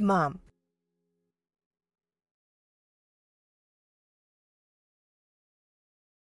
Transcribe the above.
mom.